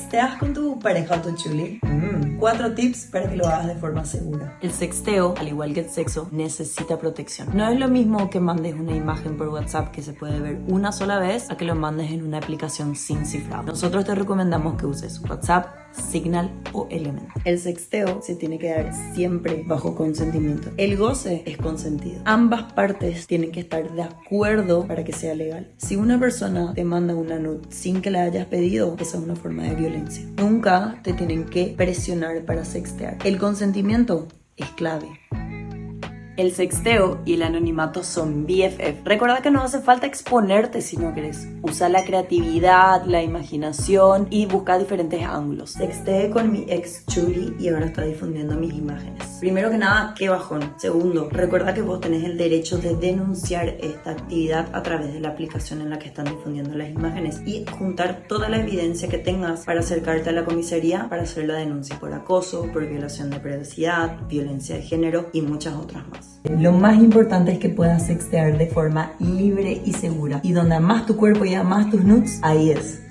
¿Sexteas con tu pareja o tu chuli? Mm, cuatro tips para que lo hagas de forma segura. El sexteo, al igual que el sexo, necesita protección. No es lo mismo que mandes una imagen por WhatsApp que se puede ver una sola vez a que lo mandes en una aplicación sin cifrado. Nosotros te recomendamos que uses WhatsApp, Signal o Element. El sexteo se tiene que dar siempre bajo consentimiento. El goce es consentido. Ambas partes tienen que estar de acuerdo para que sea legal. Si una persona te manda una nude sin que la hayas pedido, esa es una forma de violencia. Nunca te tienen que presionar para sextear. El consentimiento es clave. El sexteo y el anonimato son BFF. Recuerda que no hace falta exponerte si no querés. Usa la creatividad, la imaginación y busca diferentes ángulos. Sexteé con mi ex Chuli y ahora está difundiendo mis imágenes. Primero que nada, qué bajón. Segundo, recuerda que vos tenés el derecho de denunciar esta actividad a través de la aplicación en la que están difundiendo las imágenes y juntar toda la evidencia que tengas para acercarte a la comisaría para hacer la denuncia por acoso, por violación de privacidad, violencia de género y muchas otras más. Lo más importante es que puedas sextear de forma libre y segura. Y donde más tu cuerpo y más tus nudes, ahí es.